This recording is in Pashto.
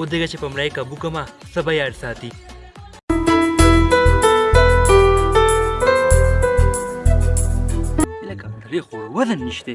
ودغه چې په مړای کابو کما سبا یاد ساتي لکه ډېر خور وزن نشته